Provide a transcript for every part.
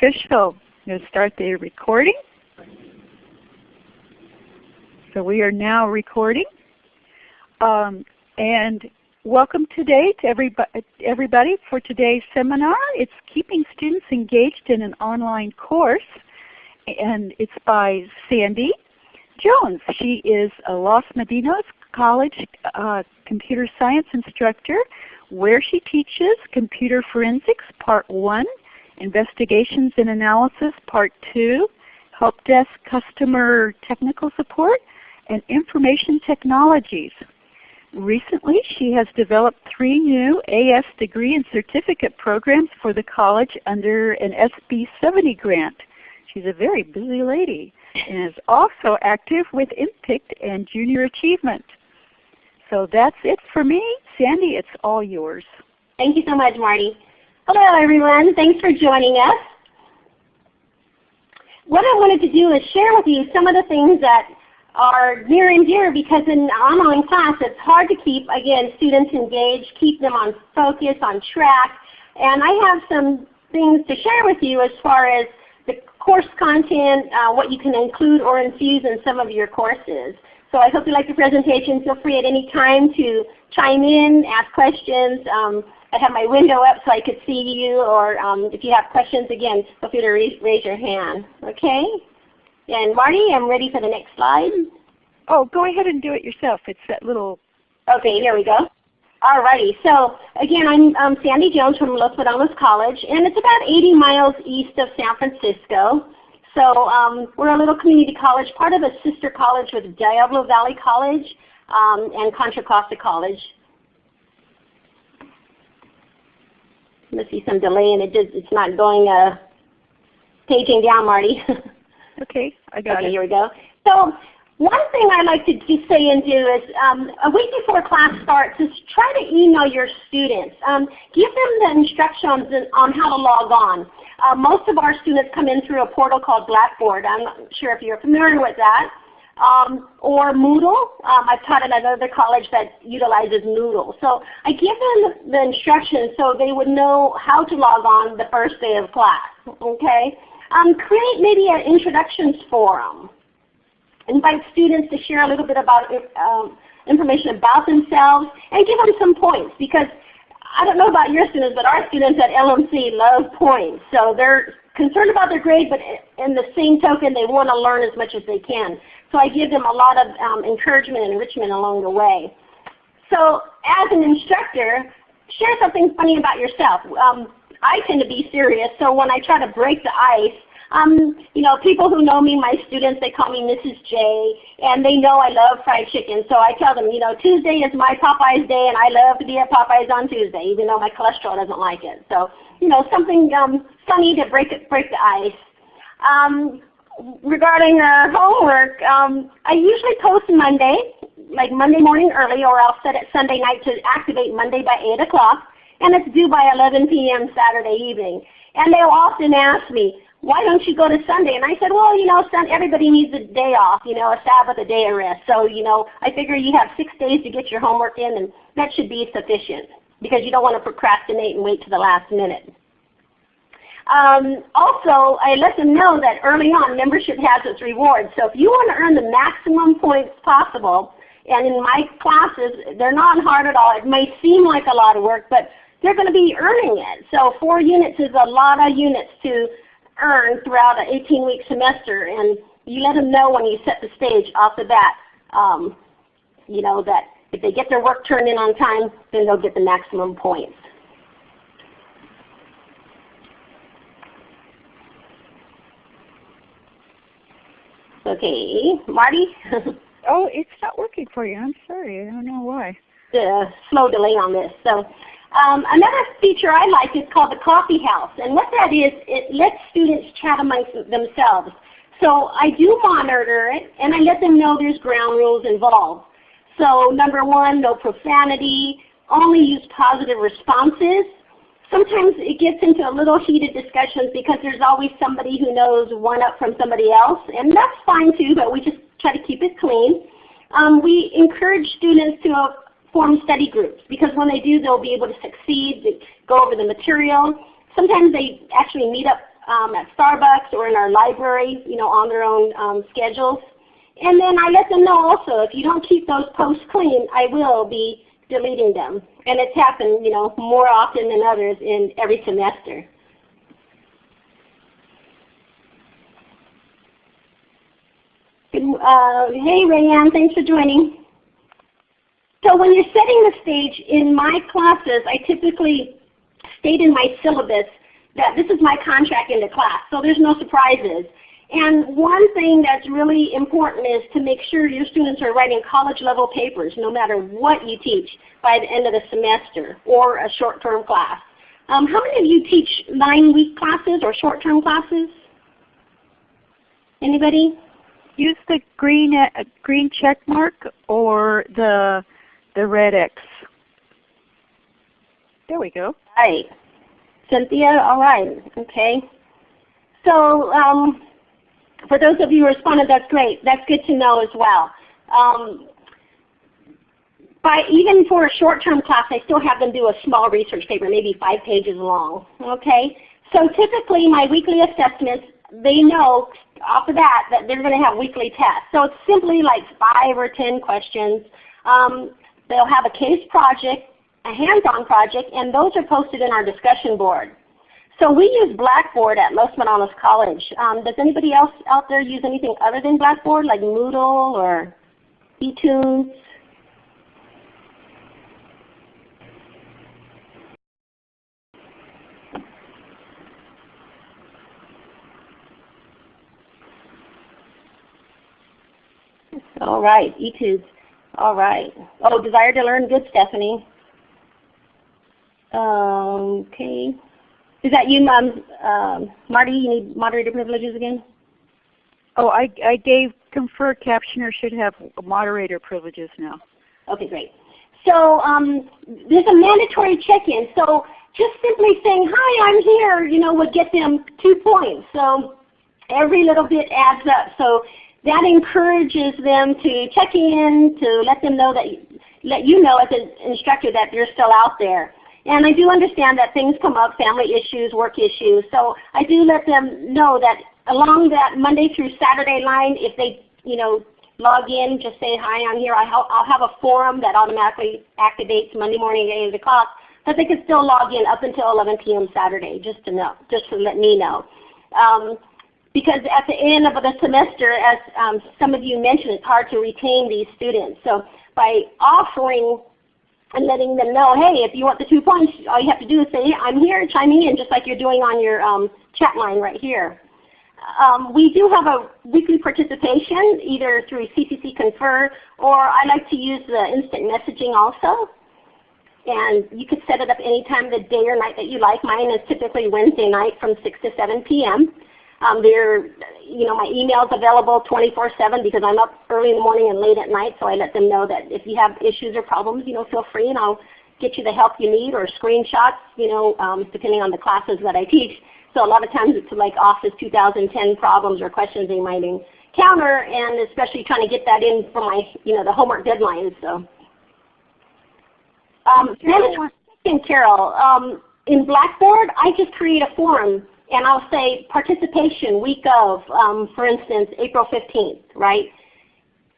official. I'm start the recording. So we are now recording. Um, and welcome today to everybody, everybody for today's seminar. It's Keeping Students Engaged in an Online Course. And it's by Sandy Jones. She is a Los Medanos College uh, computer science instructor where she teaches Computer Forensics Part 1, Investigations and Analysis Part 2, Help Desk Customer Technical Support, and Information Technologies. Recently she has developed three new AS degree and certificate programs for the college under an SB 70 grant. She's a very busy lady and is also active with IMPICT and Junior Achievement. So that's it for me. Sandy, it's all yours. Thank you so much, Marty. Hello everyone. Thanks for joining us. What I wanted to do is share with you some of the things that are near and dear because in online class it's hard to keep, again, students engaged, keep them on focus, on track. And I have some things to share with you as far as the course content, uh, what you can include or infuse in some of your courses. So I hope you like the presentation. Feel free at any time to chime in, ask questions. Um, I have my window up so I could see you, or um, if you have questions, again, feel free to raise, raise your hand. Okay? And Marty, I'm ready for the next slide. Oh, go ahead and do it yourself. It's that little... Okay, here we go. Alrighty, so again, I'm um, Sandy Jones from Los Medanos College, and it's about 80 miles east of San Francisco. So um, we're a little community college, part of a sister college with Diablo Valley College um, and Contra Costa College. Must be some delay and it just, it's not going uh, paging down, Marty. okay, I got okay, it. here we go. So one thing I like to just say and do is um, a week before class starts is try to email your students. Um, give them the instructions on how to log on. Uh, most of our students come in through a portal called Blackboard. I'm not sure if you're familiar with that. Um, or Moodle. Um, I've taught at another college that utilizes Moodle. So I give them the instructions so they would know how to log on the first day of class. Okay? Um, create maybe an introductions forum. Invite students to share a little bit about um, information about themselves and give them some points because I don't know about your students, but our students at LMC love points. So they're concerned about their grade, but in the same token, they want to learn as much as they can. So I give them a lot of um, encouragement and enrichment along the way. So as an instructor, share something funny about yourself. Um, I tend to be serious, so when I try to break the ice, um, you know, people who know me, my students, they call me Mrs. J, and they know I love fried chicken. So I tell them, you know, Tuesday is my Popeyes day, and I love to be at Popeyes on Tuesday, even though my cholesterol doesn't like it. So, you know, something um, funny to break break the ice. Um, regarding uh, homework, um, I usually post Monday, like Monday morning early, or I'll set it Sunday night to activate Monday by 8 o'clock, and it's due by 11 p.m. Saturday evening. And they'll often ask me, why don't you go to Sunday? And I said, well, you know, everybody needs a day off, you know, a Sabbath, a day of rest. So, you know, I figure you have six days to get your homework in, and that should be sufficient because you don't want to procrastinate and wait to the last minute. Um, also, I let them know that early on membership has its rewards. So if you want to earn the maximum points possible, and in my classes, they're not hard at all. It may seem like a lot of work, but they're going to be earning it. So four units is a lot of units to earn throughout an 18-week semester, and you let them know when you set the stage off the bat, um, you know, that if they get their work turned in on time, then they'll get the maximum points. Okay, Marty? oh, it's not working for you. I'm sorry. I don't know why. The slow delay on this. So um, another feature I like is called the coffee house. And what that is, it lets students chat amongst themselves. So I do monitor it, and I let them know there's ground rules involved. So number one, no profanity, only use positive responses. Sometimes it gets into a little heated discussions because there's always somebody who knows one up from somebody else, and that's fine too, but we just try to keep it clean. Um, we encourage students to form study groups because when they do they'll be able to succeed, they go over the material. Sometimes they actually meet up um, at Starbucks or in our library, you know, on their own um, schedules. And then I let them know also, if you don't keep those posts clean, I will be deleting them. And it's happened, you know, more often than others in every semester. Uh, hey Rayanne, thanks for joining. So when you're setting the stage in my classes, I typically state in my syllabus that this is my contract into class, so there's no surprises. And one thing that's really important is to make sure your students are writing college level papers no matter what you teach by the end of the semester or a short-term class. Um, how many of you teach nine-week classes or short-term classes? Anybody? Use the green uh, green check mark or the the red X. There we go. Right. Cynthia, all right. Okay. So um, for those of you who responded, that's great. That's good to know as well. Um, by even for a short-term class, I still have them do a small research paper, maybe five pages long. Okay. So typically my weekly assessments, they know off of that that they're going to have weekly tests. So it's simply like five or ten questions. Um, they'll have a case project, a hands-on project, and those are posted in our discussion board. So we use Blackboard at Los Medanos College. Um, does anybody else out there use anything other than Blackboard, like Moodle or Etudes? All right, Etudes. All right. Oh, desire to learn. Good, Stephanie. Um, okay. Is that you, Mom? Um, Marty, you need moderator privileges again? Oh, I, I gave confer captioner should have moderator privileges now. Okay, great. So um, there's a mandatory check-in. So just simply saying, hi, I'm here, you know, would get them two points. So every little bit adds up. So that encourages them to check in, to let them know that, let you know as an instructor that you're still out there. And I do understand that things come up, family issues, work issues. So I do let them know that along that Monday through Saturday line, if they you know, log in, just say, hi, I'm here. I'll have a forum that automatically activates Monday morning at 8 o'clock. But they can still log in up until 11 p.m. Saturday, just to know, just to let me know. Um, because at the end of the semester, as um, some of you mentioned, it's hard to retain these students. So by offering and letting them know, hey, if you want the two points, all you have to do is say, I'm here, chime in, just like you're doing on your um, chat line right here. Um, we do have a weekly participation either through CCC Confer or I like to use the instant messaging also. And you could set it up any time of the day or night that you like. Mine is typically Wednesday night from 6 to 7 p.m. Um, they're, you know, my email is available 24-7 because I'm up early in the morning and late at night, so I let them know that if you have issues or problems, you know, feel free and I'll get you the help you need or screenshots, you know, um, depending on the classes that I teach. So a lot of times it's like Office 2010 problems or questions they might encounter, and especially trying to get that in for my, you know, the homework deadlines. So, um, Carol, um, in Blackboard, I just create a forum and I'll say participation week of, um, for instance, April 15th, right?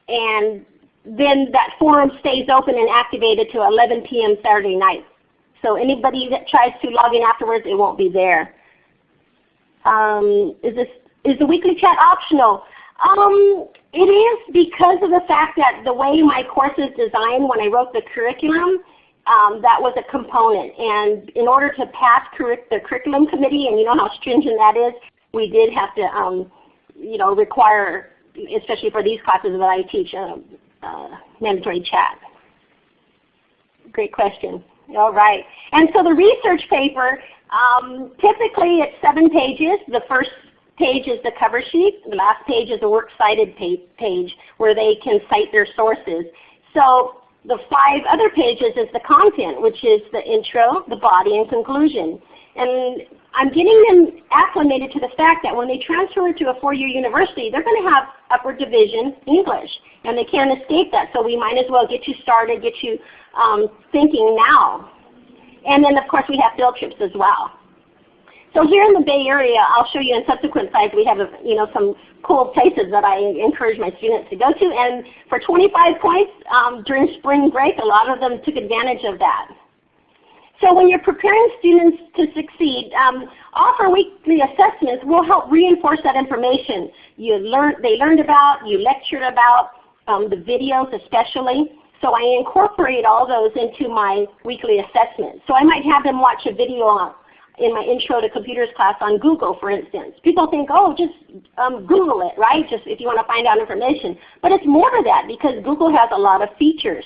And then that forum stays open and activated to 11 p.m. Saturday night. So anybody that tries to log in afterwards, it won't be there. Um, is this is the weekly chat optional? Um, it is because of the fact that the way my course is designed when I wrote the curriculum, um, that was a component. And in order to pass the curriculum committee, and you know how stringent that is, we did have to um, you know, require, especially for these classes that I teach, uh, uh, mandatory chat. Great question. All right. And so the research paper, um, typically it's seven pages. The first page is the cover sheet. The last page is a works cited page where they can cite their sources. So the five other pages is the content, which is the intro, the body, and conclusion. And I'm getting them acclimated to the fact that when they transfer to a four-year university, they're going to have upper division English, and they can't escape that. So we might as well get you started, get you um, thinking now. And then of course we have field trips as well. So here in the Bay Area, I'll show you in subsequent slides, we have you know, some cool places that I encourage my students to go to. And for 25 points um, during spring break, a lot of them took advantage of that. So when you're preparing students to succeed, um, offer weekly assessments will help reinforce that information you learned, they learned about, you lectured about, um, the videos especially. So I incorporate all those into my weekly assessment. So I might have them watch a video on, in my Intro to Computers class on Google, for instance. People think, oh, just um, Google it, right? Just if you want to find out information. But it's more to that because Google has a lot of features.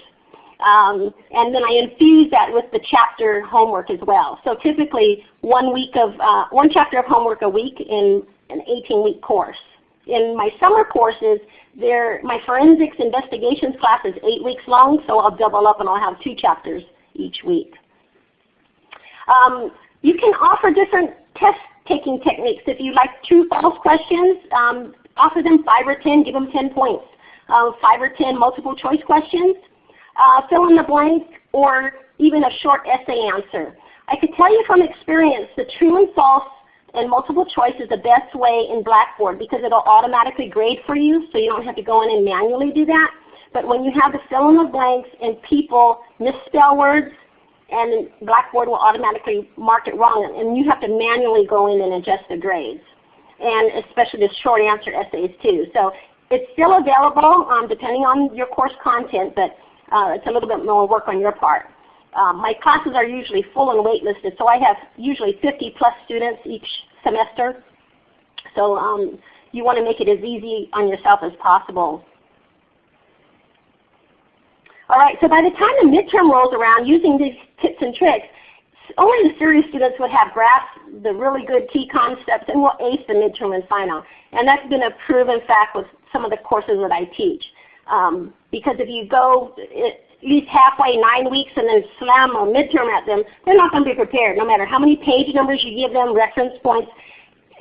Um, and then I infuse that with the chapter homework as well. So typically one week of uh, one chapter of homework a week in an 18-week course. In my summer courses, my forensics investigations class is eight weeks long, so I'll double up and I'll have two chapters each week. Um, you can offer different test taking techniques. If you like true false questions, um, offer them 5 or 10, give them 10 points. Uh, 5 or 10 multiple choice questions, uh, fill in the blank, or even a short essay answer. I could tell you from experience the true and false and multiple choice is the best way in Blackboard because it will automatically grade for you so you don't have to go in and manually do that. But when you have to fill in the blanks and people misspell words, and Blackboard will automatically mark it wrong and you have to manually go in and adjust the grades. And especially the short answer essays too. So it's still available um, depending on your course content, but uh, it's a little bit more work on your part. Um, my classes are usually full and waitlisted, so I have usually 50 plus students each semester. So um, you want to make it as easy on yourself as possible. All right, so by the time the midterm rolls around, using these tips and tricks, only the serious students would have grasped the really good key concepts and will ace the midterm and final. And that's been a proven fact with some of the courses that I teach. Um, because if you go at least halfway, nine weeks, and then slam a midterm at them, they're not going to be prepared. No matter how many page numbers you give them, reference points,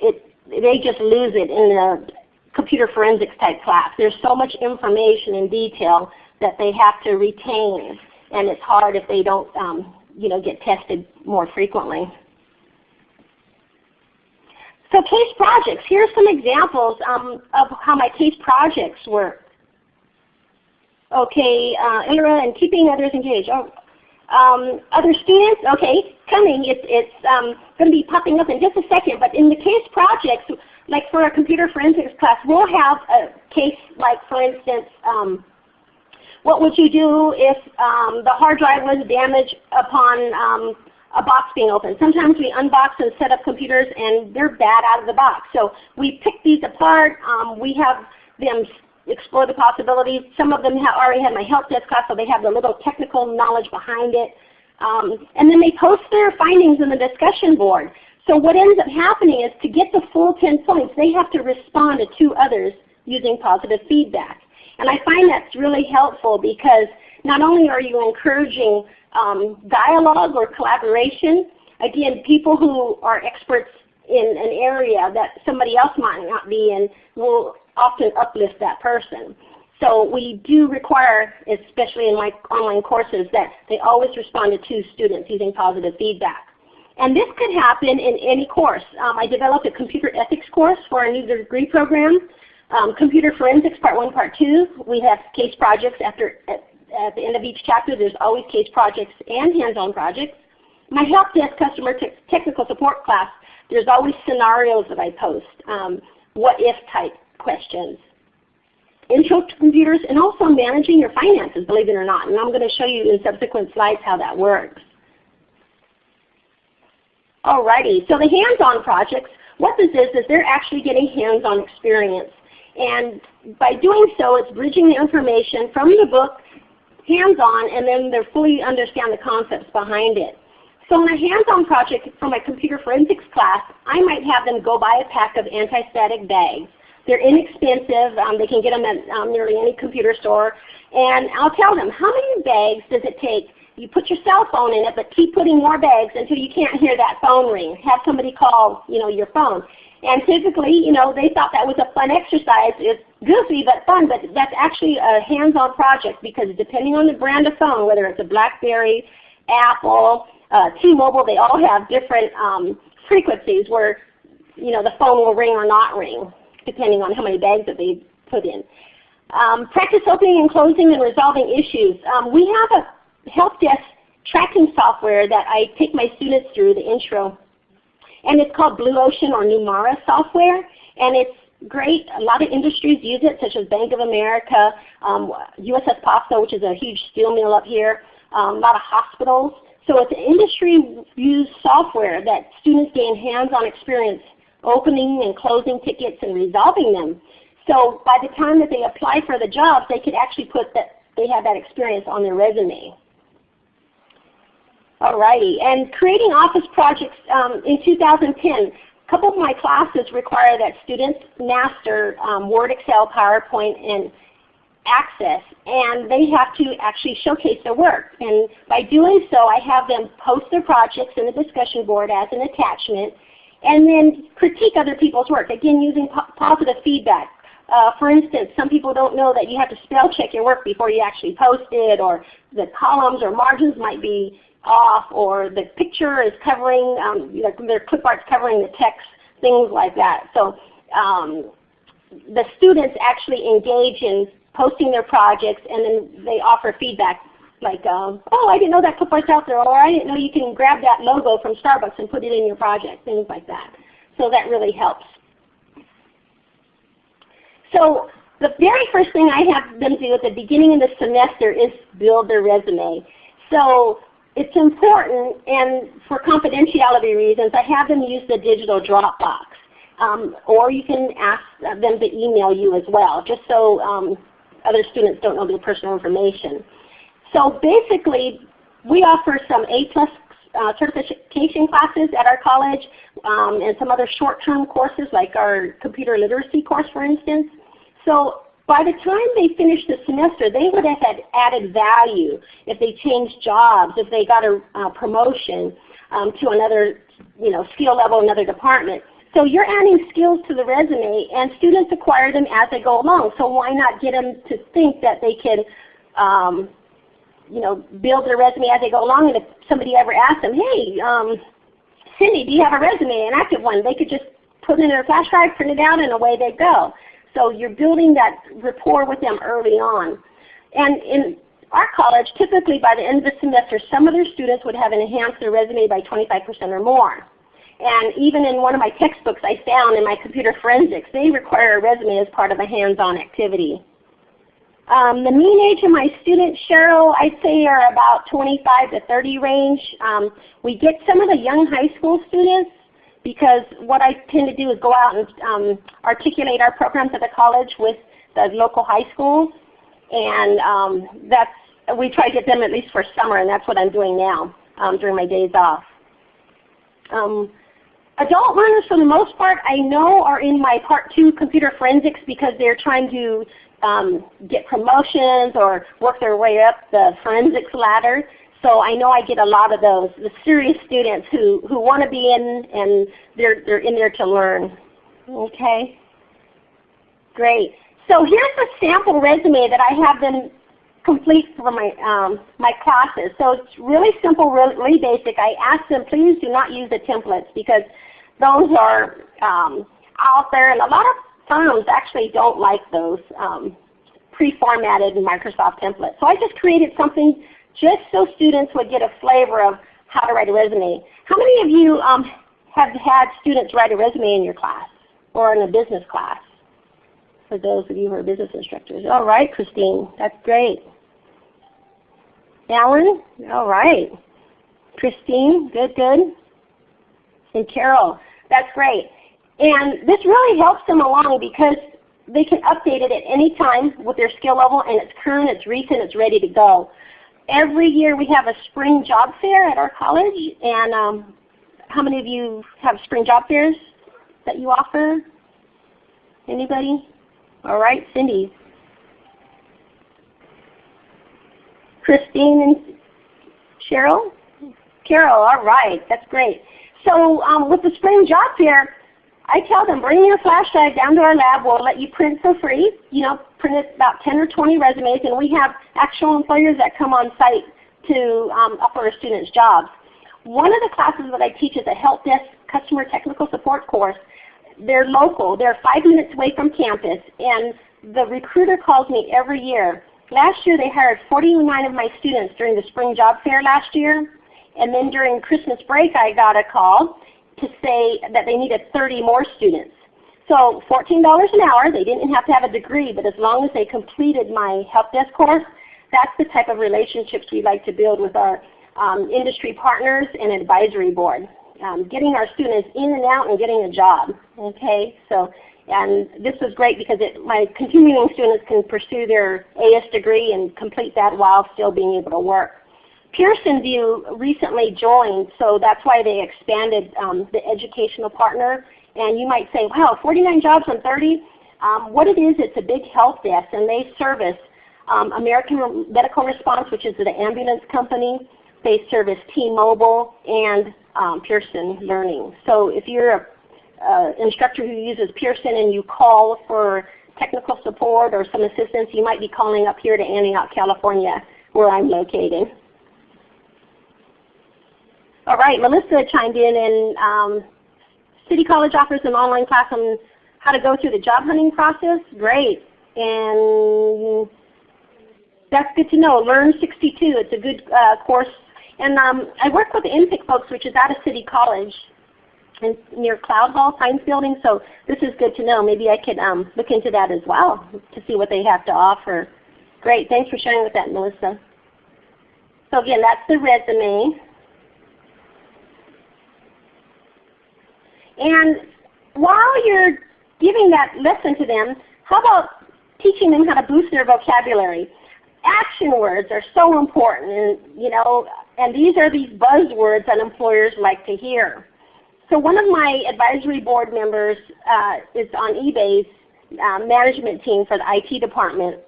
it, they just lose it in the computer forensics type class. There's so much information and detail that they have to retain, and it's hard if they don't um, you know, get tested more frequently. So case projects. Here are some examples um, of how my case projects work. Okay, uh, and keeping others engaged. Oh, um, other students, okay, coming. It's, it's um, going to be popping up in just a second. But in the case projects, like for a computer forensics class, we'll have a case like, for instance, um, what would you do if um, the hard drive was damaged upon um, a box being opened? Sometimes we unbox and set up computers and they're bad out of the box. So we pick these apart. Um, we have them explore the possibilities. Some of them have already had my help desk class, so they have the little technical knowledge behind it. Um, and then they post their findings in the discussion board. So what ends up happening is to get the full 10 points, they have to respond to two others using positive feedback. And I find that's really helpful because not only are you encouraging um, dialogue or collaboration, again, people who are experts in an area that somebody else might not be in will often uplift that person. So we do require, especially in my online courses, that they always respond to two students using positive feedback. And this could happen in any course. Um, I developed a computer ethics course for a new degree program um, computer forensics part one, part two, we have case projects after at, at, the end of each chapter. There's always case projects and hands-on projects. My help desk customer te technical support class, there's always scenarios that I post, um, what if type questions. Intro to computers and also managing your finances, believe it or not. And I'm going to show you in subsequent slides how that works. Alrighty, so the hands-on projects, what this is, is they're actually getting hands-on experience. And by doing so, it's bridging the information from the book hands-on, and then they fully understand the concepts behind it. So in a hands-on project for my computer forensics class, I might have them go buy a pack of anti-static bags. They're inexpensive. Um, they can get them at um, nearly any computer store. And I'll tell them, how many bags does it take? You put your cell phone in it, but keep putting more bags until you can't hear that phone ring. Have somebody call you know, your phone. And typically, you know, they thought that was a fun exercise. It's goofy but fun, but that's actually a hands-on project because depending on the brand of phone, whether it's a BlackBerry, Apple, uh, T-Mobile, they all have different um, frequencies where you know, the phone will ring or not ring, depending on how many bags that they put in. Um, practice opening and closing and resolving issues. Um, we have a help desk tracking software that I take my students through the intro. And it's called Blue Ocean or Numara software. And it's great. A lot of industries use it, such as Bank of America, um, USS which is a huge steel mill up here, um, a lot of hospitals. So it's an industry-used software that students gain hands-on experience opening and closing tickets and resolving them. So by the time that they apply for the jobs, they could actually put that they have that experience on their resume. Alrighty, and creating office projects um, in 2010. A couple of my classes require that students master um, Word, Excel, PowerPoint, and Access, and they have to actually showcase their work. And by doing so, I have them post their projects in the discussion board as an attachment, and then critique other people's work, again using po positive feedback. Uh, for instance, some people don't know that you have to spell check your work before you actually post it, or the columns or margins might be off, or the picture is covering, um, their clip art's covering the text, things like that. So um, the students actually engage in posting their projects and then they offer feedback like, um, oh, I didn't know that clip art's out there, or I didn't know you can grab that logo from Starbucks and put it in your project, things like that. So that really helps. So the very first thing I have them do at the beginning of the semester is build their resume. So it's important, and for confidentiality reasons, I have them use the digital Dropbox. Um, or you can ask them to email you as well, just so um, other students don't know their personal information. So basically, we offer some A-plus uh, certification classes at our college um, and some other short-term courses like our computer literacy course for instance. So by the time they finish the semester, they would have had added value if they changed jobs, if they got a uh, promotion um, to another you know, skill level, another department. So you're adding skills to the resume and students acquire them as they go along. So why not get them to think that they can um, you know, build their resume as they go along and if somebody ever asks them, hey, um, Cindy, do you have a resume, an active one? They could just put it in their flash drive, print it out, and away they go. So you're building that rapport with them early on. And in our college, typically by the end of the semester, some of their students would have enhanced their resume by 25% or more. And even in one of my textbooks I found in my computer forensics, they require a resume as part of a hands-on activity. Um, the mean age of my students, Cheryl, I'd say are about 25 to 30 range. Um, we get some of the young high school students because what I tend to do is go out and um, articulate our programs at the college with the local high schools. And um, that's, we try to get them at least for summer, and that's what I'm doing now um, during my days off. Um, adult learners for the most part I know are in my part two computer forensics because they're trying to um, get promotions or work their way up the forensics ladder. So I know I get a lot of those, the serious students who, who want to be in and they're, they're in there to learn. Okay? Great. So here's a sample resume that I have them complete for my, um, my classes. So it's really simple, really basic. I ask them please do not use the templates because those are um, out there and a lot of firms actually don't like those um, pre-formatted Microsoft templates. So I just created something just so students would get a flavor of how to write a resume. How many of you um, have had students write a resume in your class or in a business class? For those of you who are business instructors. All right, Christine, that's great. Alan, all right. Christine, good, good. And Carol, that's great. And this really helps them along because they can update it at any time with their skill level and it's current, it's recent, it's ready to go. Every year we have a spring job fair at our college and um, how many of you have spring job fairs that you offer? Anybody? All right, Cindy. Christine and Cheryl? Carol, all right, that's great. So um, with the spring job fair, I tell them, bring your flash drive down to our lab. We'll let you print for free. You know, print about 10 or 20 resumes, and we have actual employers that come on site to um, offer students jobs. One of the classes that I teach is a help desk customer technical support course. They're local. They're five minutes away from campus. And the recruiter calls me every year. Last year they hired 49 of my students during the spring job fair last year. And then during Christmas break I got a call to say that they needed 30 more students. So $14 an hour, they didn't have to have a degree, but as long as they completed my help desk course, that's the type of relationships we like to build with our um, industry partners and advisory board. Um, getting our students in and out and getting a job. Okay, so and this was great because it, my continuing students can pursue their AS degree and complete that while still being able to work. Pearson VUE recently joined, so that's why they expanded um, the educational partner. And you might say, wow, 49 jobs on 30? Um, what it is, it's a big help desk, and they service um, American Medical Response, which is the ambulance company. They service T-Mobile and um, Pearson Learning. So if you're an uh, instructor who uses Pearson and you call for technical support or some assistance, you might be calling up here to Antioch, California, where I'm located. All right, Melissa chimed in and um, City College offers an online class on how to go through the job hunting process. Great. And that's good to know. Learn 62, it's a good uh, course. And um, I work with the INPIC folks, which is out of City College in, near Cloud Hall Science Building. So this is good to know. Maybe I could um, look into that as well to see what they have to offer. Great. Thanks for sharing with that, Melissa. So again, that's the resume. And while you're giving that lesson to them, how about teaching them how to boost their vocabulary? Action words are so important, and you know, and these are these buzzwords that employers like to hear. So one of my advisory board members uh, is on eBay's uh, management team for the IT department.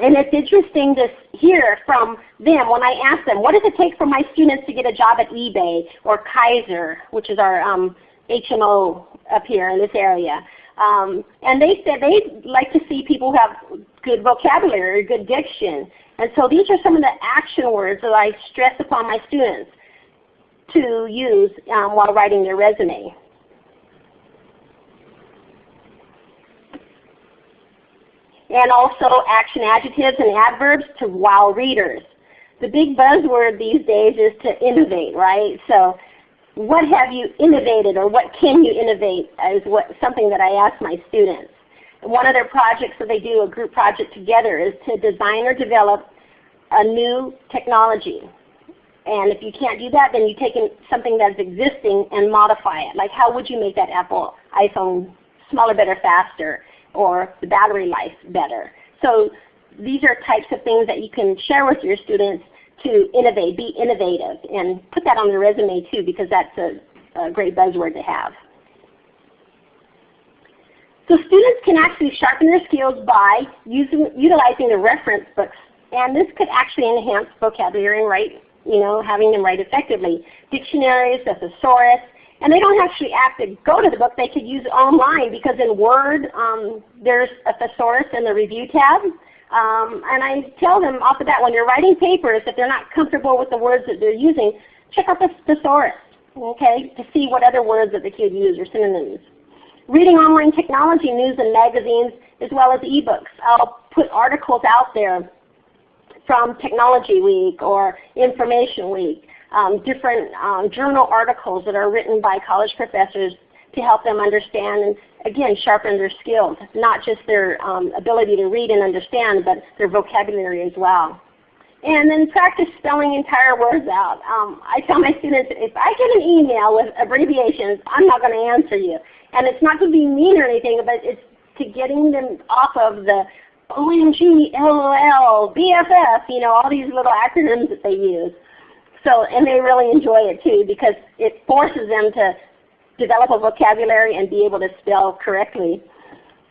And it's interesting to hear from them when I ask them, what does it take for my students to get a job at eBay or Kaiser, which is our um, HMO up here in this area. Um, and they said they like to see people who have good vocabulary, good diction. And so these are some of the action words that I stress upon my students to use um, while writing their resume. And also action adjectives and adverbs to wow readers. The big buzzword these days is to innovate, right? So what have you innovated or what can you innovate is what, something that I ask my students. one of their projects that they do, a group project together, is to design or develop a new technology. And if you can't do that, then you take in something that's existing and modify it. Like how would you make that Apple iPhone smaller, better, faster, or the battery life better? So these are types of things that you can share with your students to innovate, be innovative, and put that on the resume too because that's a, a great buzzword to have. So students can actually sharpen their skills by using, utilizing the reference books. And this could actually enhance vocabulary and write, you know, having them write effectively. Dictionaries, a thesaurus, and they don't actually have to go to the book. They could use online because in Word um, there's a thesaurus in the review tab. Um, and I tell them off the bat when you're writing papers, if they're not comfortable with the words that they're using, check out the thesaurus, okay, to see what other words that they could use or synonyms. Reading online technology news and magazines as well as ebooks. I'll put articles out there from Technology Week or Information Week, um, different um, journal articles that are written by college professors to help them understand and again sharpen their skills, not just their um, ability to read and understand, but their vocabulary as well. And then practice spelling entire words out. Um, I tell my students, if I get an email with abbreviations, I'm not going to answer you. And it's not to be mean or anything, but it's to getting them off of the OMG, LOL, BFF, you know, all these little acronyms that they use. So, and they really enjoy it too because it forces them to develop a vocabulary and be able to spell correctly.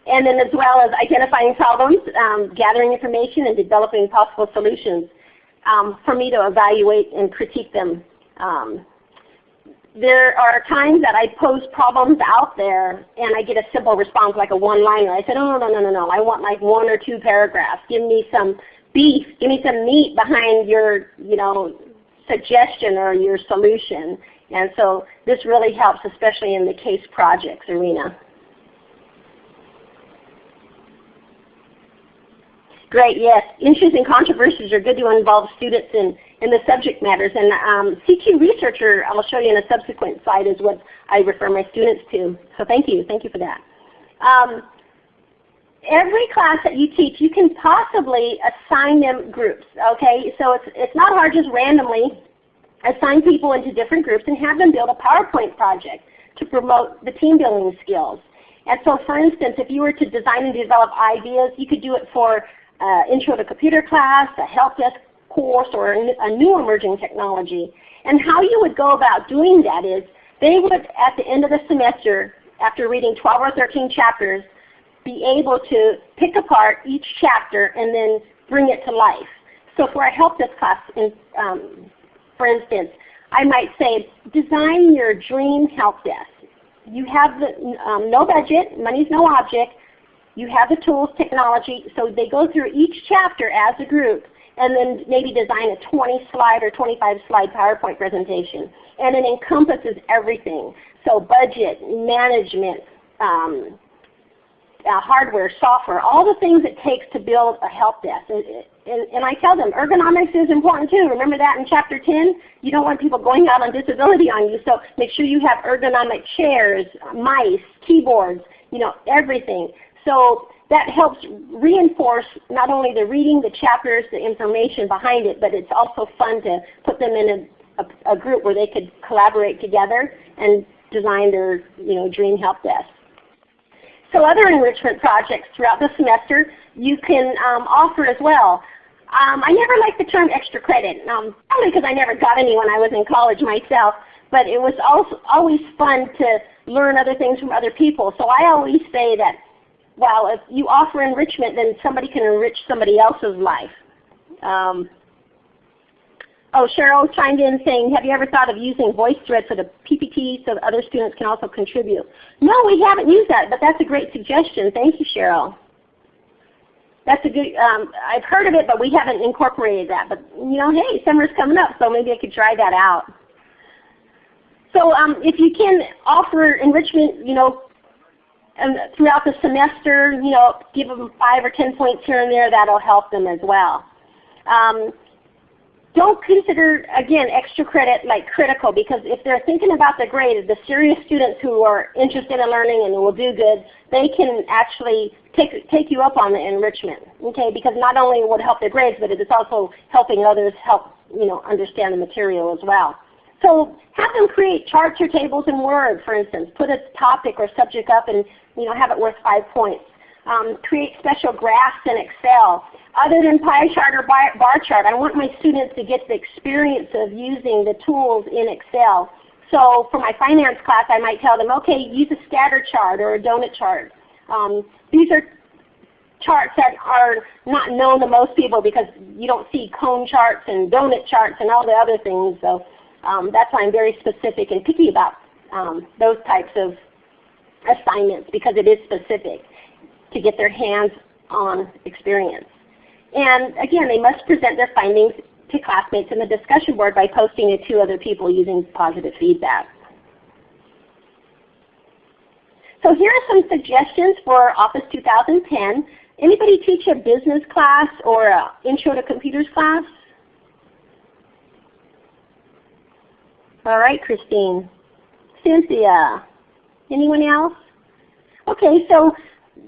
And then as well as identifying problems, um, gathering information, and developing possible solutions um, for me to evaluate and critique them. Um, there are times that I pose problems out there and I get a simple response like a one-liner. I said, oh, no, no, no, no, I want like one or two paragraphs. Give me some beef, give me some meat behind your you know, suggestion or your solution And so this really helps, especially in the case projects arena. Great, yes. Issues and controversies are good to involve students in, in the subject matters. And um, CQ Researcher, I'll show you in a subsequent slide, is what I refer my students to. So thank you. Thank you for that. Um, every class that you teach, you can possibly assign them groups. Okay, so it's, it's not hard just randomly assign people into different groups and have them build a PowerPoint project to promote the team building skills. And so for instance, if you were to design and develop ideas, you could do it for uh, intro to computer class, a help desk course, or a new emerging technology. And how you would go about doing that is they would, at the end of the semester, after reading 12 or 13 chapters, be able to pick apart each chapter and then bring it to life. So for a help desk class, in, um, for instance, I might say, design your dream help desk. You have the, um, no budget, money's no object, you have the tools, technology, so they go through each chapter as a group and then maybe design a 20 slide or 25 slide PowerPoint presentation. And it encompasses everything. So budget, management, um, uh, hardware, software, all the things it takes to build a help desk. And, and, and, I tell them ergonomics is important too. Remember that in chapter 10? You don't want people going out on disability on you, so make sure you have ergonomic chairs, mice, keyboards, you know, everything. So that helps reinforce not only the reading, the chapters, the information behind it, but it's also fun to put them in a, a, a group where they could collaborate together and design their you know, dream help desk. So other enrichment projects throughout the semester you can um, offer as well. Um, I never liked the term extra credit, um, probably because I never got any when I was in college myself, but it was also always fun to learn other things from other people. So I always say that well, if you offer enrichment, then somebody can enrich somebody else's life. Um, oh, Cheryl chimed in saying, have you ever thought of using VoiceThread for the PPT so that other students can also contribute? No, we haven't used that, but that's a great suggestion. Thank you, Cheryl. That's a good, um, I've heard of it, but we haven't incorporated that. But you know, hey, summer's coming up, so maybe I could try that out. So um, if you can offer enrichment, you know, and throughout the semester, you know, give them five or ten points here and there, that'll help them as well. Um, don't consider, again, extra credit like critical because if they're thinking about the grade, the serious students who are interested in learning and will do good, they can actually take, take you up on the enrichment, okay? Because not only would it help their grades, but it is also helping others help you know, understand the material as well. So have them create charts or tables in Word, for instance. Put a topic or subject up and you know, have it worth five points. Um, create special graphs in Excel. Other than pie chart or bar, chart, I want my students to get the experience of using the tools in Excel. So for my finance class, I might tell them, okay, use a scatter chart or a donut chart. Um, these are charts that are not known to most people because you don't see cone charts and donut charts and all the other things. So um, that's why I'm very specific and picky about um, those types of assignments because it is specific to get their hands-on experience. And again, they must present their findings to classmates in the discussion board by posting it to other people using positive feedback. So here are some suggestions for Office 2010. Anybody teach a business class or an intro to computers class? All right, Christine. Cynthia. Anyone else? Okay, so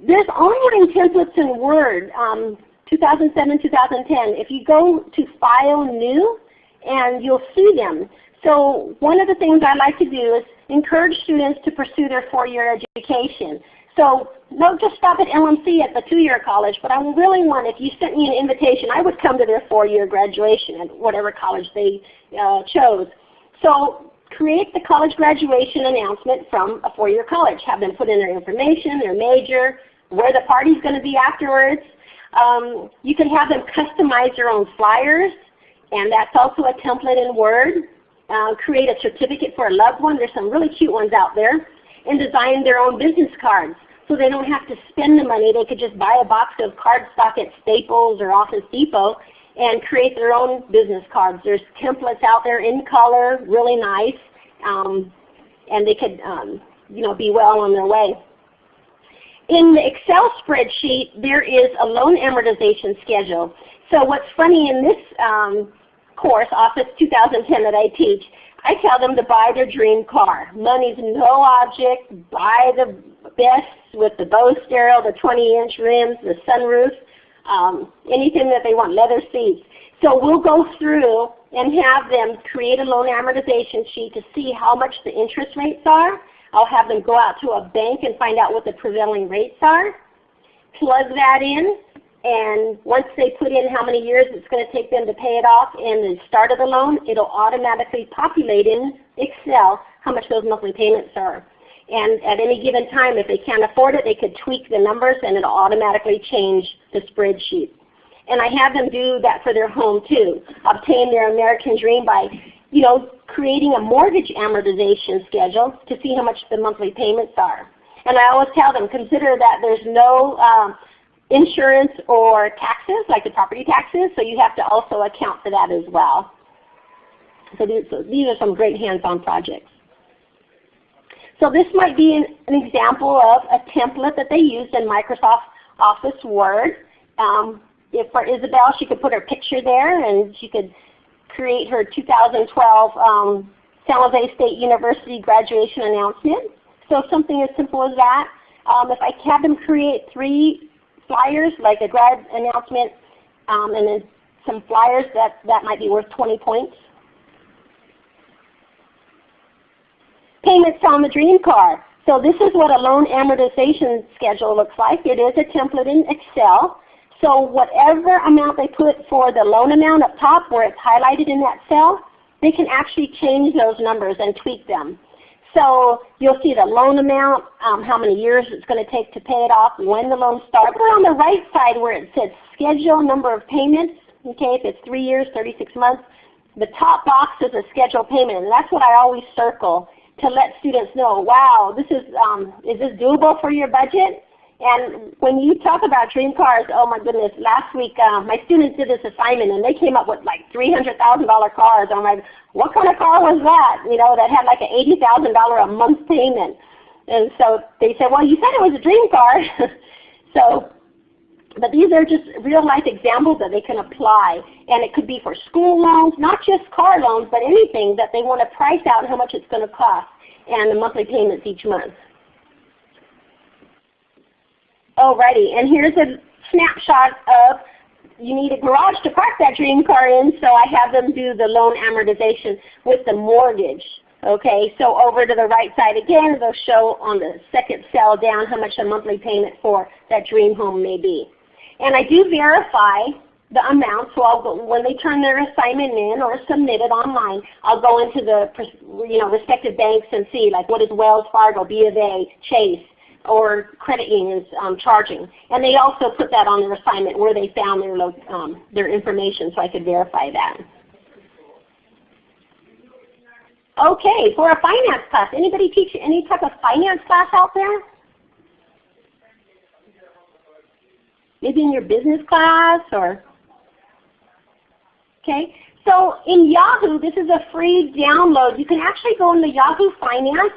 there's onboarding templates in Word, um, 2007, 2010. If you go to File, New, and you'll see them. So one of the things I like to do is encourage students to pursue their four-year education. So don't just stop at LMC at the two-year college, but I really want, if you sent me an invitation, I would come to their four-year graduation at whatever college they uh, chose. So create the college graduation announcement from a four-year college. Have them put in their information, their major, where the party's going to be afterwards. Um, you can have them customize their own flyers, and that's also a template in Word. Uh, create a certificate for a loved one. There's some really cute ones out there. And design their own business cards so they don't have to spend the money. They could just buy a box of cardstock at Staples or Office Depot and create their own business cards. There's templates out there in color, really nice, um, and they could um, you know, be well on their way. In the Excel spreadsheet, there is a loan amortization schedule. So what's funny in this um, course, Office 2010 that I teach, I tell them to buy their dream car. Money's no object. Buy the best with the Bose stereo, the 20-inch rims, the sunroof, um, anything that they want, leather seats. So we'll go through and have them create a loan amortization sheet to see how much the interest rates are. I'll have them go out to a bank and find out what the prevailing rates are, plug that in, and once they put in how many years it's going to take them to pay it off and the start of the loan, it'll automatically populate in Excel how much those monthly payments are. And at any given time, if they can't afford it, they could tweak the numbers and it'll automatically change the spreadsheet. And I have them do that for their home too. Obtain their American Dream by you know, creating a mortgage amortization schedule to see how much the monthly payments are. And I always tell them, consider that there's no um, insurance or taxes, like the property taxes, so you have to also account for that as well. So these, so these are some great hands-on projects. So this might be an, an, example of a template that they used in Microsoft Office Word. Um, if for Isabel, she could put her picture there and she could create her 2012 um, San Jose State University graduation announcement. So something as simple as that. Um, if I have them create three flyers, like a grad announcement, um, and then some flyers that, that might be worth 20 points. Payments on the dream car. So this is what a loan amortization schedule looks like. It is a template in Excel. So whatever amount they put for the loan amount up top where it's highlighted in that cell, they can actually change those numbers and tweak them. So you'll see the loan amount, um, how many years it's going to take to pay it off, when the loan starts. Over on the right side where it says schedule number of payments, okay, if it's 3 years, 36 months, the top box is a scheduled payment. And that's what I always circle to let students know, wow, this is, um, is this doable for your budget? And when you talk about dream cars, oh my goodness, last week uh, my students did this assignment and they came up with like $300,000 cars. I'm like, what kind of car was that? You know, that had like an $80,000 a month payment. And so they said, well, you said it was a dream car. so, but these are just real life examples that they can apply. And it could be for school loans, not just car loans, but anything that they want to price out how much it's going to cost and the monthly payments each month. Alrighty, and here's a snapshot of you need a garage to park that dream car in, so I have them do the loan amortization with the mortgage. Okay, so over to the right side again, they'll show on the second cell down how much a monthly payment for that dream home may be. And I do verify the amount, so I'll go, when they turn their assignment in or submit it online, I'll go into the you know, respective banks and see like what is Wells Fargo, B of A, Chase, or credit unions um, charging. And they also put that on their assignment where they found their, um, their information so I could verify that. Okay, for a finance class, anybody teach any type of finance class out there? Maybe in your business class or, okay. So in Yahoo, this is a free download. You can actually go into Yahoo Finance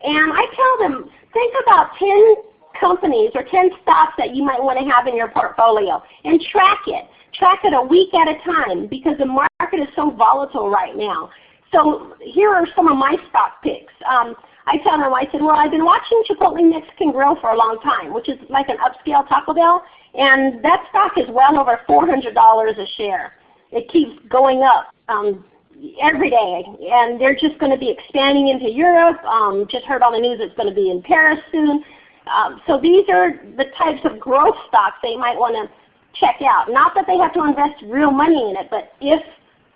and I tell them, think about 10 companies or 10 stocks that you might want to have in your portfolio and track it. Track it a week at a time because the market is so volatile right now. So here are some of my stock picks. Um, I tell them, I said, well, I've been watching Chipotle Mexican Grill for a long time, which is like an upscale Taco Bell, and that stock is well over $400 a share. It keeps going up. Um, every day. And they're just going to be expanding into Europe. Um, just heard on the news it's going to be in Paris soon. Um, so these are the types of growth stocks they might want to check out. Not that they have to invest real money in it, but if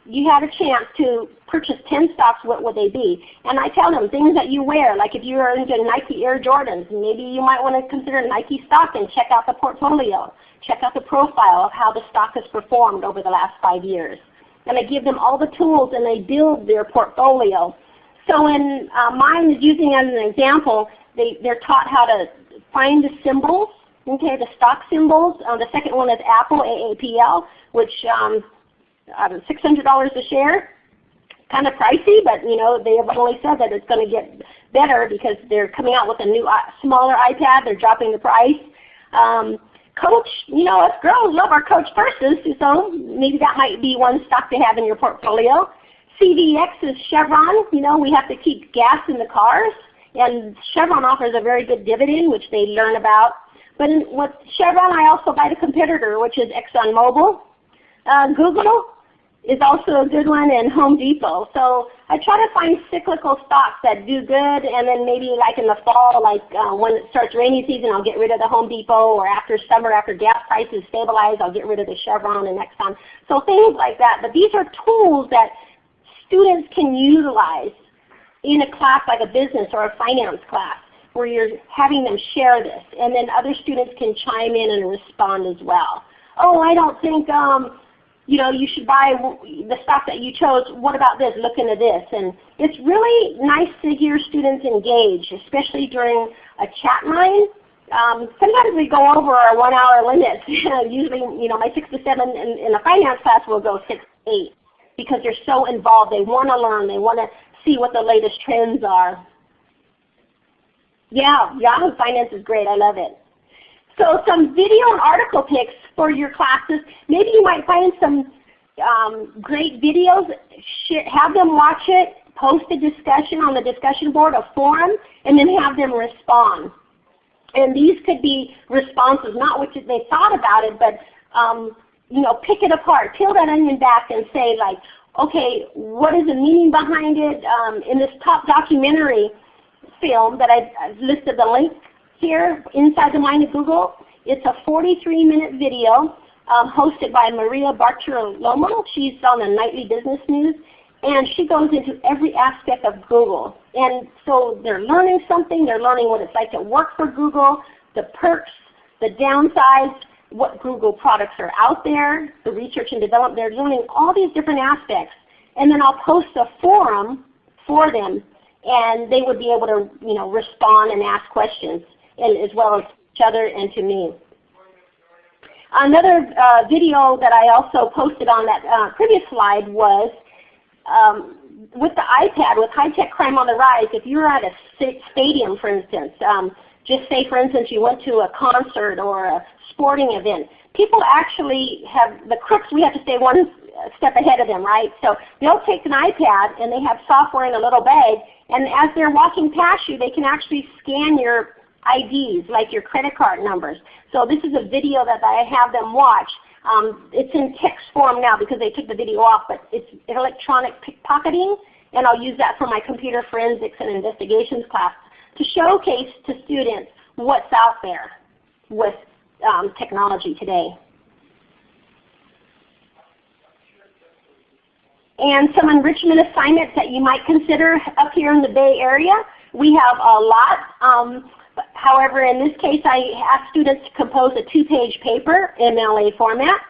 you had a chance to purchase 10 stocks, what would they be? And I tell them things that you wear, like if you are into Nike Air Jordans, maybe you might want to consider Nike stock and check out the portfolio. Check out the profile of how the stock has performed over the last five years and I give them all the tools and they build their portfolio. So in uh, mine is using as an example, they, they're taught how to find the symbols, okay, the stock symbols. Uh, the second one is Apple, AAPL, which um, $600 a share. kind of pricey, but you know they have only said that it's going to get better because they're coming out with a new uh, smaller iPad. They're dropping the price. Um, Coach, you know us girls love our Coach purses, so maybe that might be one stock to have in your portfolio. CVX is Chevron. You know we have to keep gas in the cars, and Chevron offers a very good dividend, which they learn about. But in, with Chevron, I also buy the competitor, which is ExxonMobil. Uh, Google, is also a good one and Home Depot. So I try to find cyclical stocks that do good and then maybe like in the fall, like uh, when it starts rainy season, I'll get rid of the Home Depot or after summer, after gas prices stabilize, I'll get rid of the Chevron and Exxon. So things like that. But these are tools that students can utilize in a class like a business or a finance class where you're having them share this. And then other students can chime in and respond as well. Oh, I don't think um, you know, you should buy the stock that you chose. What about this? Look into this. And it's really nice to hear students engage, especially during a chat line. Um, sometimes we go over our one hour limits. Usually, you know, my 6 to 7 in, in the finance class will go 6 8 because they're so involved. They want to learn. They want to see what the latest trends are. Yeah, Yahoo Finance is great. I love it. So some video and article picks for your classes. Maybe you might find some um, great videos, have them watch it, post a discussion on the discussion board, a forum, and then have them respond. And these could be responses, not what they thought about it, but um, you know, pick it apart, peel that onion back and say like, okay, what is the meaning behind it? Um, in this top documentary film that I've, listed the link here inside the mind of Google. It's a 43 minute video um, hosted by Maria Bartiromo. She's on the Nightly Business News. And she goes into every aspect of Google. And so they're learning something. They're learning what it's like to work for Google, the perks, the downsides, what Google products are out there, the research and development. They're learning all these different aspects. And then I'll post a forum for them and they would be able to you know, respond and ask questions and as well as each other and to me. Another uh, video that I also posted on that uh, previous slide was um, with the iPad, with high-tech crime on the rise, if you're at a stadium, for instance, um, just say for instance you went to a concert or a sporting event, people actually have, the crooks, we have to stay one step ahead of them, right? So they'll take an iPad and they have software in a little bag, and as they're walking past you, they can actually scan your IDs, like your credit card numbers. So this is a video that I have them watch. Um, it's in text form now because they took the video off, but it's electronic pickpocketing, and I'll use that for my computer forensics and investigations class to showcase to students what's out there with um, technology today. And some enrichment assignments that you might consider up here in the Bay Area. We have a lot. Um, However, in this case I asked students to compose a two-page paper in MLA format,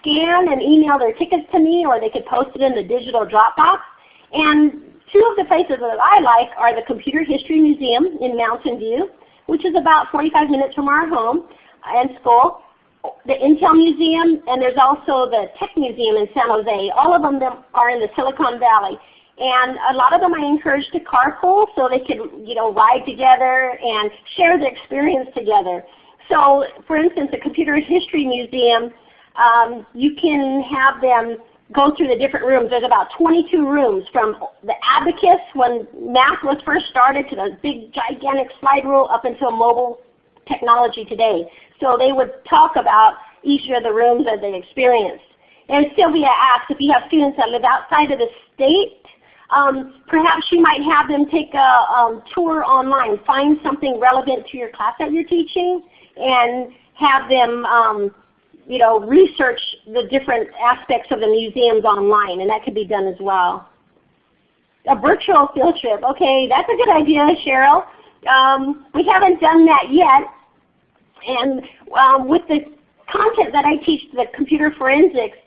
scan and email their tickets to me or they could post it in the digital Dropbox. And two of the places that I like are the Computer History Museum in Mountain View, which is about 45 minutes from our home and school, the Intel Museum, and there's also the Tech Museum in San Jose. All of them are in the Silicon Valley. And a lot of them I encourage to carpool so they could you know, ride together and share the experience together. So for instance, the Computer History Museum, um, you can have them go through the different rooms. There's about 22 rooms from the abacus when math was first started to the big gigantic slide rule up until mobile technology today. So they would talk about each of the rooms that they experienced. And Sylvia asked if you have students that live outside of the state um, perhaps you might have them take a um, tour online, find something relevant to your class that you're teaching, and have them um, you know, research the different aspects of the museums online, and that could be done as well. A virtual field trip. Okay, that's a good idea, Cheryl. Um, we haven't done that yet. And um, with the content that I teach, the computer forensics,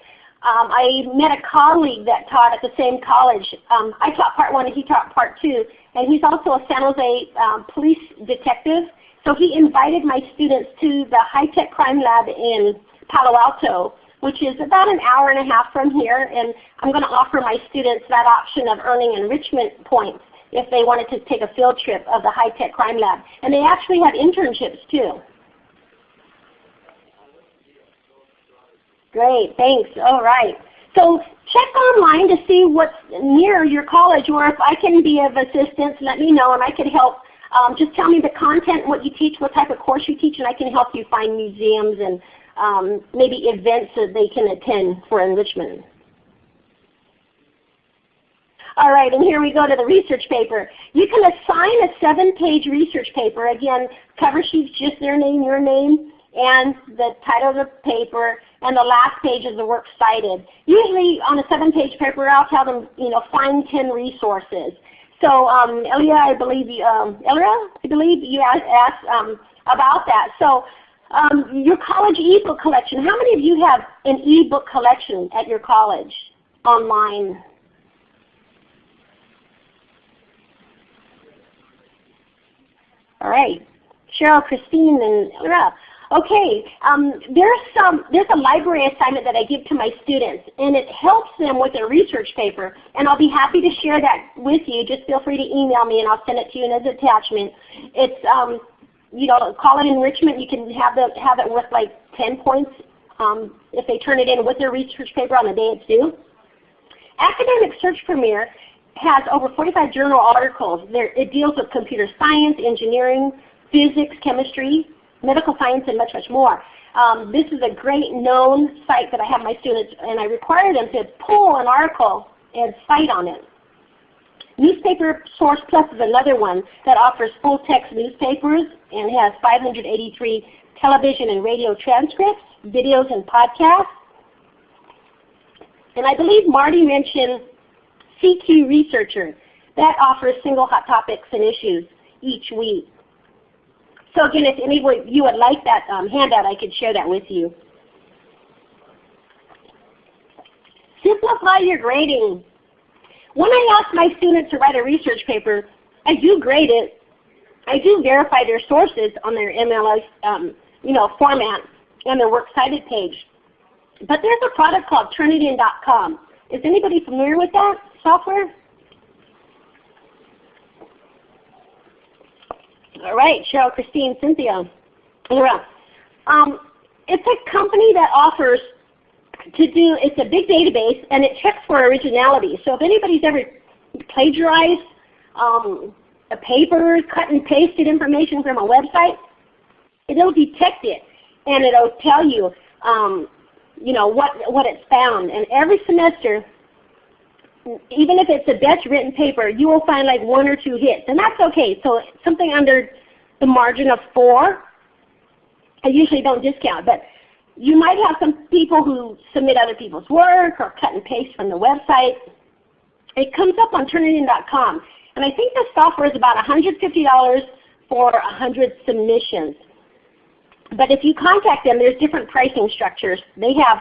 um, I met a colleague that taught at the same college. Um, I taught part one and he taught part two. And he's also a San Jose um, police detective. So he invited my students to the high-tech crime lab in Palo Alto which is about an hour and a half from here. And I'm going to offer my students that option of earning enrichment points if they wanted to take a field trip of the high-tech crime lab. And they actually have internships too. Great, thanks. All right. So check online to see what's near your college or if I can be of assistance, let me know and I can help. Um, just tell me the content, what you teach, what type of course you teach, and I can help you find museums and um, maybe events that they can attend for enrichment. All right, and here we go to the research paper. You can assign a seven-page research paper. Again, cover sheet's just their name, your name, and the title of the paper, and the last page is the work cited. Usually on a seven-page paper, I'll tell them, you know, find 10 resources. So um, Elia, I believe you, um, Elia, I believe you asked um, about that. So um, your college ebook collection. How many of you have an ebook collection at your college online? All right, Cheryl, Christine, and Elia. Okay, um, there's some there's a library assignment that I give to my students, and it helps them with their research paper. And I'll be happy to share that with you. Just feel free to email me, and I'll send it to you as an attachment. It's um, you know, call it enrichment. You can have the have it worth like 10 points um, if they turn it in with their research paper on the day it's due. Academic Search Premier has over 45 journal articles. There, it deals with computer science, engineering, physics, chemistry, medical science, and much, much more. Um, this is a great known site that I have my students, and I require them to pull an article and cite on it. Newspaper Source Plus is another one that offers full text newspapers and has 583 television and radio transcripts, videos and podcasts. And I believe Marty mentioned CQ Researcher. That offers single hot topics and issues each week. So again, if any of you would like that um, handout, I could share that with you. Simplify your grading. When I ask my students to write a research paper, I do grade it. I do verify their sources on their MLS um, you know, format and their works cited page. But there's a product called Turnitin.com. Is anybody familiar with that software? All right, Cheryl, Christine, Cynthia, Laura. Um, it's a company that offers to do, it's a big database and it checks for originality. So if anybody's ever plagiarized um, a paper, cut and pasted information from a website, it'll detect it and it'll tell you, um, you know, what, what it's found. And every semester, even if it's a best written paper, you will find like one or two hits. And that's okay. So something under the margin of four, I usually don't discount. But you might have some people who submit other people's work or cut and paste from the website. It comes up on Turnitin.com. And I think the software is about $150 for 100 submissions. But if you contact them, there's different pricing structures. They have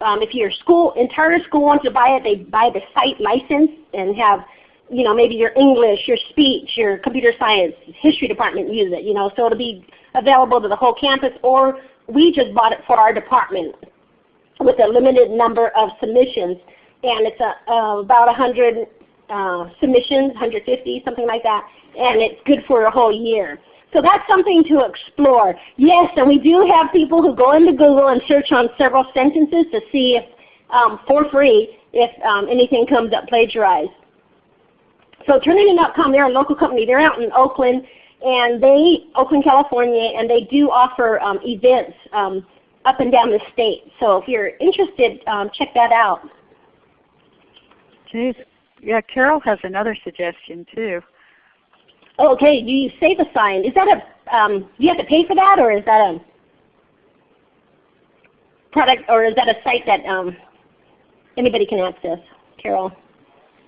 um, if your school, entire school wants to buy it, they buy the site license and have, you know, maybe your English, your speech, your computer science, history department use it, you know, so it'll be available to the whole campus or we just bought it for our department with a limited number of submissions and it's a, about 100 uh, submissions, 150, something like that, and it's good for a whole year. So that's something to explore. Yes, and we do have people who go into Google and search on several sentences to see if, um, for free, if um, anything comes up plagiarized. So Turnitin.com, they're a local company. They're out in Oakland, and they, Oakland, California, and they do offer um, events um, up and down the state. So if you're interested, um, check that out. Jeez. Yeah, Carol has another suggestion too. Okay, do you SafeAssign? Is that a, um, do you have to pay for that or is that a product or is that a site that um, anybody can access, Carol?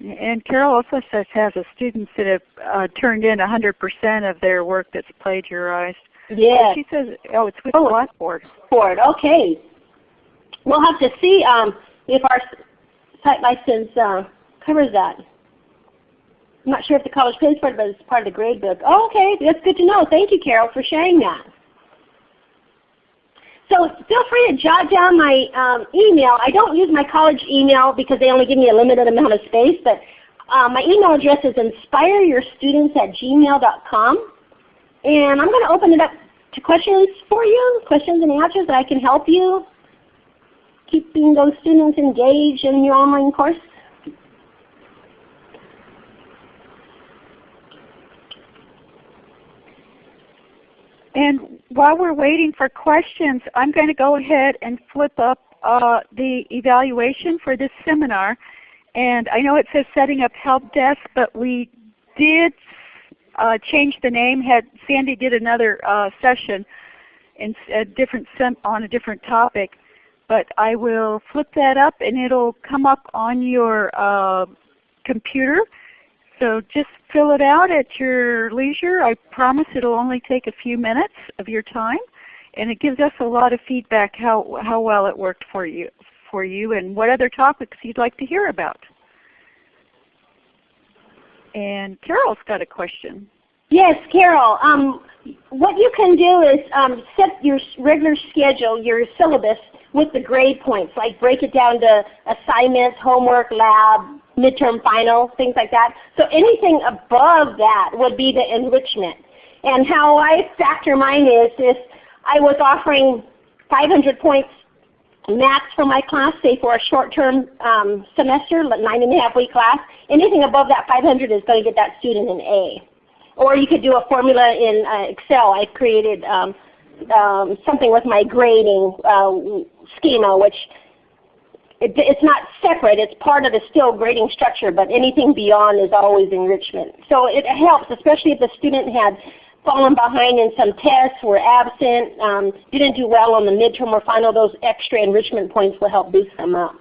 And Carol also says has a students that have uh, turned in 100% of their work that's plagiarized. Yeah. She says, oh, it's with oh, Blackboard. Blackboard, okay. We'll have to see um, if our site license uh, covers that. I'm not sure if the college pays for it, but it's part of the grade book. Oh, okay, that's good to know. Thank you, Carol, for sharing that. So feel free to jot down my um, email. I don't use my college email because they only give me a limited amount of space, but uh, my email address is inspireyourstudents at gmail.com. And I'm going to open it up to questions for you, questions and answers that I can help you keeping those students engaged in your online course. And while we're waiting for questions, I'm going to go ahead and flip up uh, the evaluation for this seminar. And I know it says setting up help desk, but we did uh, change the name. Had Sandy did another uh, session in a different on a different topic, but I will flip that up and it'll come up on your uh, computer so just fill it out at your leisure. I promise it'll only take a few minutes of your time. And it gives us a lot of feedback how, how well it worked for you, for you and what other topics you'd like to hear about. And Carol's got a question. Yes, Carol. Um, what you can do is um, set your regular schedule, your syllabus, with the grade points. Like break it down to assignments, homework, lab, midterm final, things like that. So anything above that would be the enrichment. And how I factor mine is if I was offering 500 points max for my class, say for a short-term um, semester, nine and a half week class, anything above that 500 is going to get that student an A. Or you could do a formula in uh, Excel. I created um, um, something with my grading uh, schema, which it, it's not separate. It's part of the still grading structure, but anything beyond is always enrichment. So it helps, especially if the student had fallen behind in some tests, were absent, um, didn't do well on the midterm or final, those extra enrichment points will help boost them up.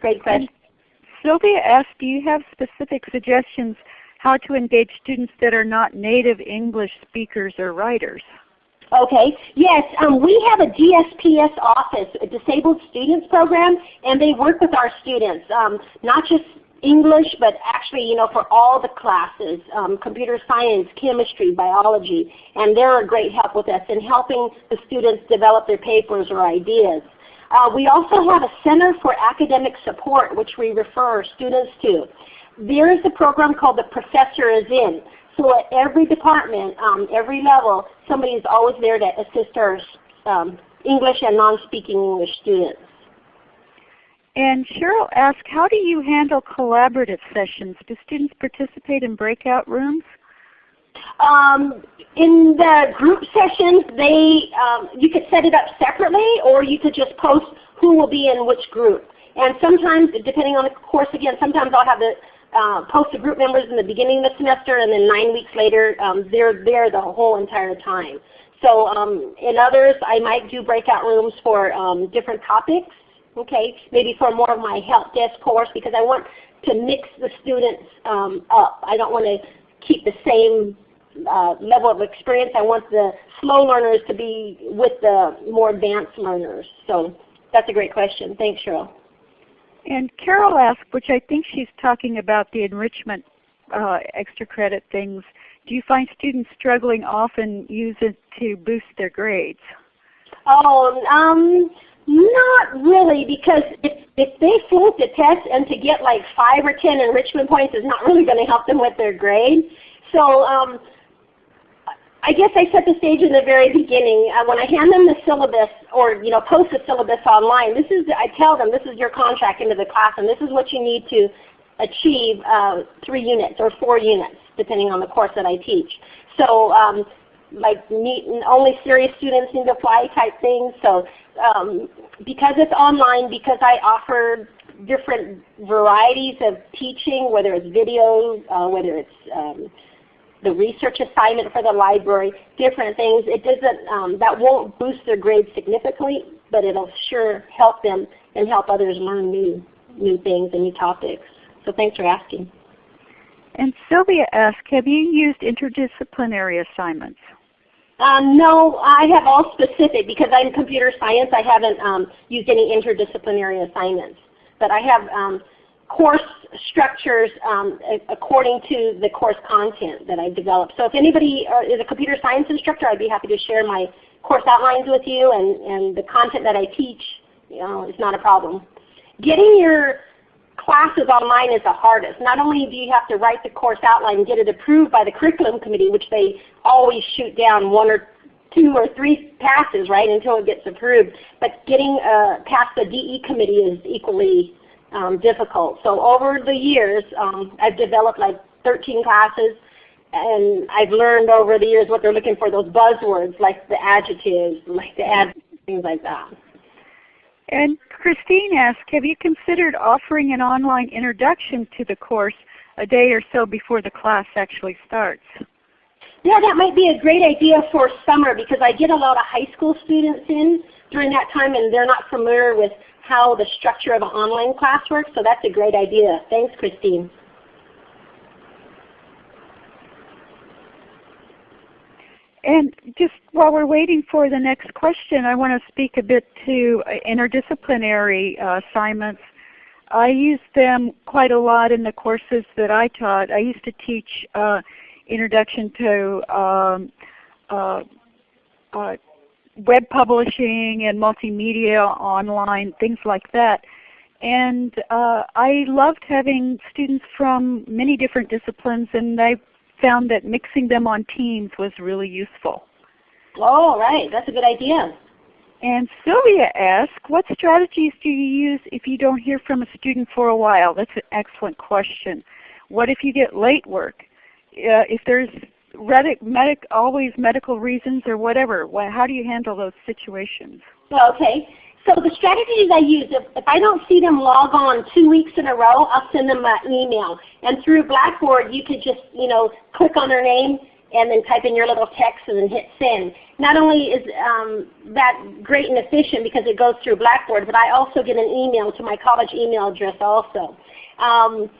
Great question. Sylvia asked, do you have specific suggestions how to engage students that are not native English speakers or writers? Okay. Yes, um, we have a DSPS office, a Disabled Students Program, and they work with our students, um, not just English, but actually, you know, for all the classes, um, computer science, chemistry, biology, and they're a great help with us in helping the students develop their papers or ideas. Uh, we also have a Center for Academic Support, which we refer students to. There is a program called The Professor is In. So at every department, um, every level, somebody is always there to assist our um, English and non-speaking English students. And Cheryl asked, how do you handle collaborative sessions? Do students participate in breakout rooms? Um, in the group sessions, they um, you could set it up separately, or you could just post who will be in which group. And sometimes, depending on the course, again, sometimes I'll have the uh, post the group members in the beginning of the semester, and then nine weeks later, um, they're there the whole entire time. So um, in others, I might do breakout rooms for um, different topics. Okay, maybe for more of my help desk course because I want to mix the students um, up. I don't want to keep the same uh, level of experience. I want the slow learners to be with the more advanced learners. So that's a great question. Thanks, Cheryl. And Carol asked, which I think she's talking about the enrichment uh, extra credit things, do you find students struggling often use it to boost their grades? Oh, um, not really because if, if they flunk the test and to get like 5 or 10 enrichment points is not really going to help them with their grade. So um, I guess I set the stage in the very beginning. Uh, when I hand them the syllabus or you know post the syllabus online, this is I tell them this is your contract into the class and this is what you need to achieve uh, three units or four units depending on the course that I teach. So um, like meet, only serious students need to apply type things. So um, because it's online, because I offer different varieties of teaching, whether it's video, uh, whether it's um, the research assignment for the library, different things. It doesn't, um, that won't boost their grades significantly, but it'll sure help them and help others learn new, new things and new topics. So thanks for asking. And Sylvia asked, have you used interdisciplinary assignments? Um, no, I have all specific because I'm computer science. I haven't um, used any interdisciplinary assignments, but I have um, course structures um, according to the course content that I've developed. So if anybody uh, is a computer science instructor, I'd be happy to share my course outlines with you and, and the content that I teach, you know, is not a problem. Getting your classes online is the hardest. Not only do you have to write the course outline and get it approved by the curriculum committee, which they always shoot down one or two or three passes, right, until it gets approved. But getting uh, past the DE committee is equally um, difficult. So over the years, um, I've developed like 13 classes, and I've learned over the years what they're looking for, those buzzwords like the adjectives, like the ad, things like that. And Christine asked, have you considered offering an online introduction to the course a day or so before the class actually starts? Yeah, that might be a great idea for summer because I get a lot of high school students in during that time and they're not familiar with how the structure of an online class works, so that's a great idea. Thanks, Christine. And just while we're waiting for the next question, I want to speak a bit to interdisciplinary uh, assignments. I use them quite a lot in the courses that I taught. I used to teach uh, introduction to um, uh, uh web publishing and multimedia online, things like that. And uh, I loved having students from many different disciplines and I found that mixing them on teams was really useful. Oh, right. That's a good idea. And Sylvia asked, what strategies do you use if you don't hear from a student for a while? That's an excellent question. What if you get late work? Uh, if there's medic, always medical reasons or whatever, how do you handle those situations? Okay. So the strategies I use, if, if I don't see them log on two weeks in a row, I'll send them an email. And through Blackboard, you could just you know click on their name and then type in your little text and then hit send. Not only is um, that great and efficient because it goes through Blackboard, but I also get an email to my college email address also. Um,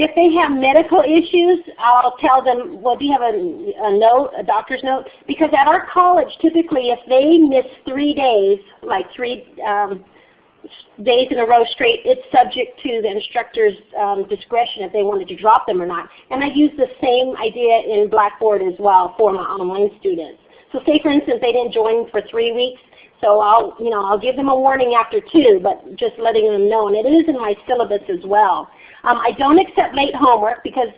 if they have medical issues, I'll tell them, well, do you have a, a note, a doctor's note? Because at our college, typically if they miss three days, like three um, days in a row straight, it's subject to the instructor's um, discretion if they wanted to drop them or not. And I use the same idea in Blackboard as well for my online students. So say for instance they didn't join for three weeks, so I'll, you know, I'll give them a warning after two, but just letting them know. And it is in my syllabus as well. Um, I don't accept late homework because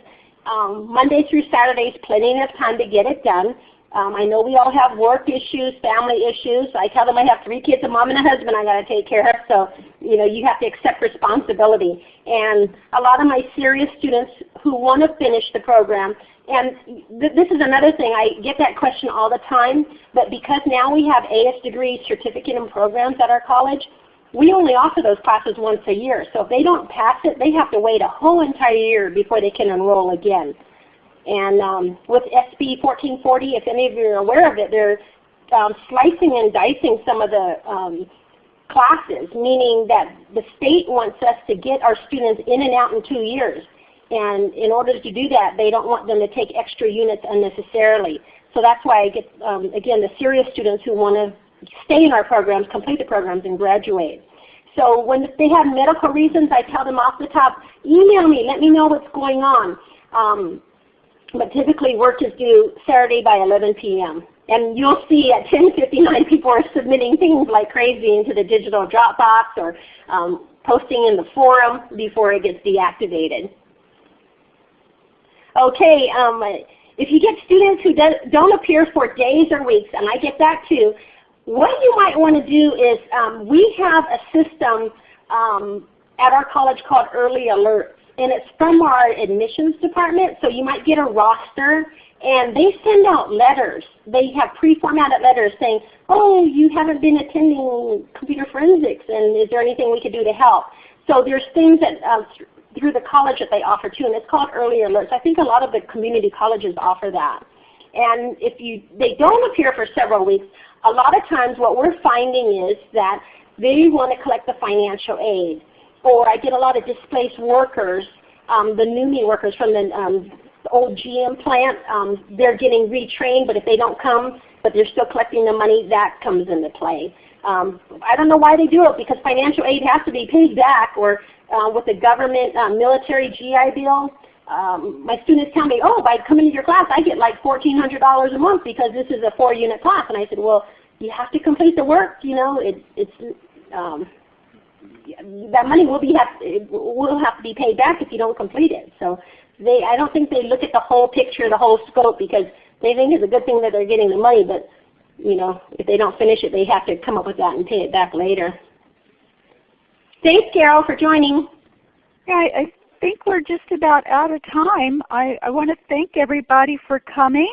um, Monday through Saturday is plenty enough time to get it done. Um, I know we all have work issues, family issues. I tell them I have three kids, a mom and a husband I got to take care of. So you know you have to accept responsibility. And a lot of my serious students who want to finish the program, and th this is another thing, I get that question all the time, but because now we have AS degree certificate and programs at our college, we only offer those classes once a year. So if they don't pass it, they have to wait a whole entire year before they can enroll again. And um, with SB 1440, if any of you are aware of it, they're um, slicing and dicing some of the um, classes, meaning that the state wants us to get our students in and out in two years. And in order to do that, they don't want them to take extra units unnecessarily. So that's why I get, um, again, the serious students who want to stay in our programs, complete the programs, and graduate. So when they have medical reasons, I tell them off the top, email me, let me know what's going on. Um, but typically work is due Saturday by 11 p.m. And you'll see at 10.59 people are submitting things like crazy into the digital Dropbox or um, posting in the forum before it gets deactivated. Okay, um, if you get students who do, don't appear for days or weeks, and I get that too, what you might want to do is um, we have a system um, at our college called Early Alerts. And it's from our admissions department, so you might get a roster and they send out letters. They have pre-formatted letters saying, oh, you haven't been attending computer forensics and is there anything we could do to help? So there's things that uh, through the college that they offer too, and it's called Early Alerts. I think a lot of the community colleges offer that. And if you they don't appear for several weeks, a lot of times what we're finding is that they want to collect the financial aid. Or I get a lot of displaced workers, um, the NUMMI workers from the, um, old GM plant. Um, they're getting retrained, but if they don't come, but they're still collecting the money, that comes into play. Um, I don't know why they do it because financial aid has to be paid back or uh, with the government uh, military GI Bill, um, my students tell me, oh, by coming to your class, I get like $1,400 a month because this is a four-unit class. And I said, well, you have to complete the work. You know, it, it's um, that money will be have will have to be paid back if you don't complete it. So they, I don't think they look at the whole picture, the whole scope, because they think it's a good thing that they're getting the money, but you know, if they don't finish it, they have to come up with that and pay it back later. Thanks, Carol, for joining. Yeah, I, I think we're just about out of time. I, I want to thank everybody for coming.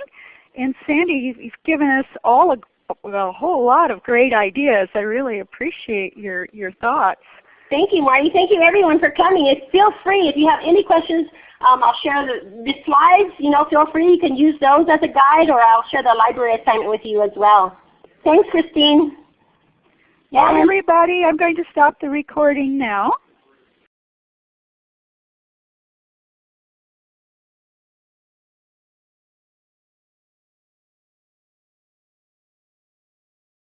And Sandy, you've, you've given us all a, a whole lot of great ideas. I really appreciate your, your thoughts. Thank you, Marty. Thank you everyone for coming. If, feel free if you have any questions. Um, I'll share the, the, slides. You know, feel free. You can use those as a guide, or I'll share the library assignment with you as well. Thanks, Christine. Yeah, everybody, I'm going to stop the recording now.